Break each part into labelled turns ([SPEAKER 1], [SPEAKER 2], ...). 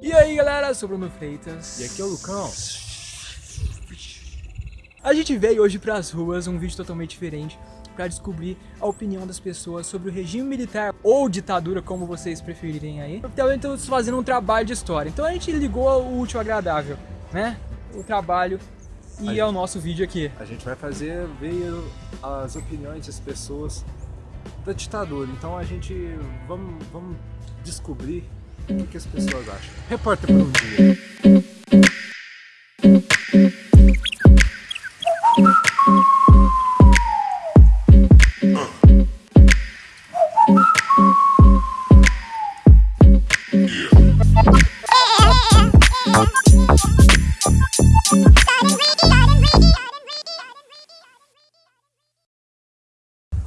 [SPEAKER 1] E aí galera, eu sou o Bruno Freitas.
[SPEAKER 2] E aqui é o Lucão.
[SPEAKER 1] A gente veio hoje pras ruas, um vídeo totalmente diferente, para descobrir a opinião das pessoas sobre o regime militar ou ditadura, como vocês preferirem aí. Então estamos fazendo um trabalho de história. Então a gente ligou o último agradável, né? O trabalho e
[SPEAKER 2] gente,
[SPEAKER 1] é o nosso vídeo aqui.
[SPEAKER 2] A gente vai fazer ver as opiniões das pessoas da ditadura. Então a gente vamos, vamos descobrir o que as pessoas acham. Repórter por um dia.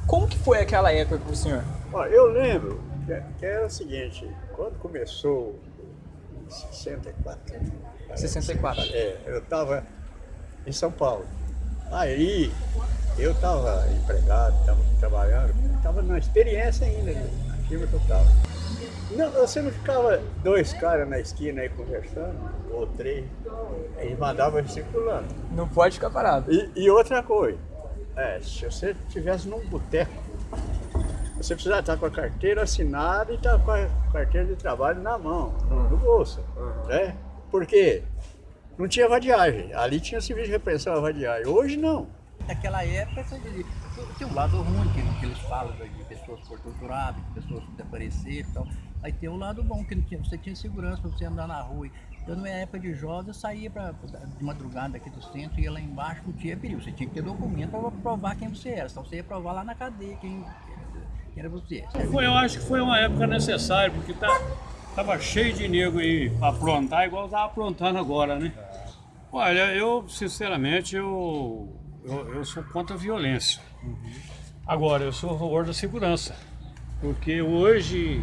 [SPEAKER 1] Como que foi aquela época para o senhor?
[SPEAKER 3] Ó, eu lembro que era o seguinte, quando começou em 64,
[SPEAKER 1] 64.
[SPEAKER 3] é, eu estava em São Paulo. Aí eu estava empregado, estava trabalhando, estava na experiência ainda na firma que eu estava. Não, você não ficava dois caras na esquina aí conversando, ou três, mandava circulando.
[SPEAKER 1] Não pode ficar parado.
[SPEAKER 3] E, e outra coisa, é, se você estivesse num boteco, você precisa estar com a carteira assinada e estar com a carteira de trabalho na mão, no, no bolso, né? Por quê? Não tinha vadiagem, ali tinha serviço de repressão à vadiagem, hoje não.
[SPEAKER 4] Naquela época, tem um lado ruim que, que eles falam de pessoas por torturadas, de pessoas desapareceram e tal. Aí tem o um lado bom, que tinha, você tinha segurança para você andar na rua. Eu, na minha época de jovem, eu saía pra, de madrugada aqui do centro, ia lá embaixo, não tinha perigo. Você tinha que ter documento para provar quem você era, senão você ia provar lá na cadeia quem, quem era você.
[SPEAKER 5] Foi, eu acho que foi uma época necessária, porque tá, tava cheio de nego aí pra aprontar, igual tava aprontando agora, né? Olha, eu, sinceramente, eu, eu, eu sou contra a violência. Agora, eu sou a favor da segurança, porque hoje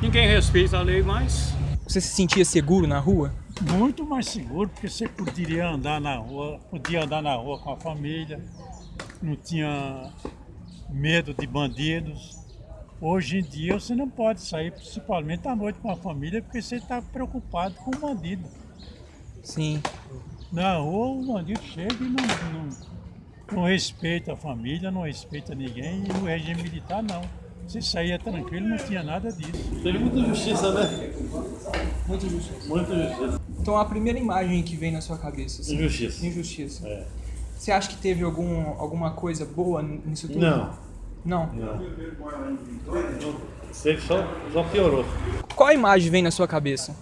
[SPEAKER 5] ninguém respeita a lei mais.
[SPEAKER 1] Você se sentia seguro na rua?
[SPEAKER 6] Muito mais seguro, porque você poderia andar na rua, podia andar na rua com a família, não tinha medo de bandidos. Hoje em dia você não pode sair, principalmente à noite com a família, porque você está preocupado com o bandido.
[SPEAKER 1] Sim.
[SPEAKER 6] Na rua o bandido chega e não, não, não respeita a família, não respeita ninguém, e o regime militar não. Você saía tranquilo, não tinha nada disso.
[SPEAKER 5] Teve muita justiça, né?
[SPEAKER 1] Muita justiça.
[SPEAKER 5] Muita justiça.
[SPEAKER 1] Então a primeira imagem que vem na sua cabeça? Assim,
[SPEAKER 5] Injustiça.
[SPEAKER 1] Injustiça.
[SPEAKER 5] É.
[SPEAKER 1] Você acha que teve algum, alguma coisa boa nisso tudo?
[SPEAKER 5] Não.
[SPEAKER 1] Não?
[SPEAKER 5] Não. Você só, só piorou.
[SPEAKER 1] Qual imagem vem na sua cabeça?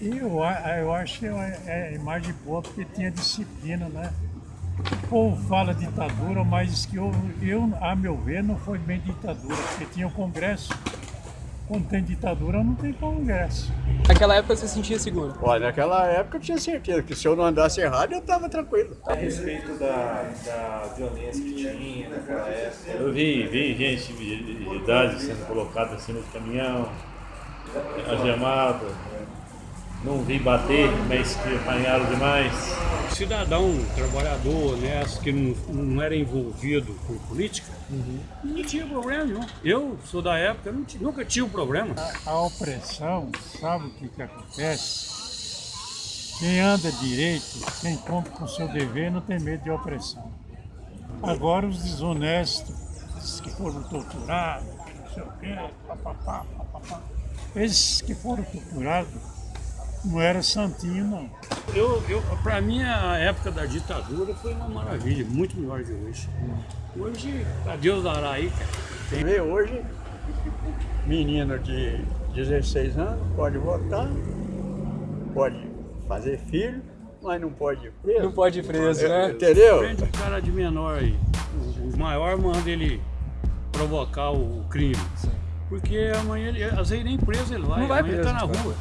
[SPEAKER 6] Eu, eu acho que é é imagem boa porque tinha disciplina, né? O povo fala ditadura, mas que eu, eu, a meu ver, não foi bem ditadura, porque tinha o Congresso. Quando tem ditadura, não tem Congresso.
[SPEAKER 1] Naquela época você se sentia seguro?
[SPEAKER 3] Olha, naquela época eu tinha certeza que se eu não andasse errado, eu estava tranquilo.
[SPEAKER 7] A respeito da, da violência que tinha naquela época.
[SPEAKER 5] Eu vi, vi gente de, de idade sendo colocada acima do caminhão, algemado. Não vi bater, mas que apanharam demais. Cidadão, trabalhador, honesto, que não, não era envolvido com política, não tinha problema nenhum. Eu sou da época, não nunca tive um problema.
[SPEAKER 6] A opressão, sabe o que, que acontece? Quem anda direito, quem cumpre com o seu dever, não tem medo de opressão. Agora os desonestos, esses que foram torturados, não sei o quê, papapá, papapá. Esses que foram torturados não eram santinho, não.
[SPEAKER 5] Eu, eu, pra mim, a época da ditadura foi uma maravilha, muito melhor de hoje. Hoje, a Deus dará aí, cara.
[SPEAKER 3] Você vê hoje, menino de 16 anos pode votar, pode fazer filho, mas não pode ir preso.
[SPEAKER 1] Não pode ir preso, né?
[SPEAKER 3] Entendeu?
[SPEAKER 5] Prende o cara de menor aí. O, maior manda ele provocar o crime. Porque amanhã, ele, às vezes nem preso ele vai,
[SPEAKER 1] Não vai
[SPEAKER 5] amanhã
[SPEAKER 1] preso,
[SPEAKER 5] ele tá na rua.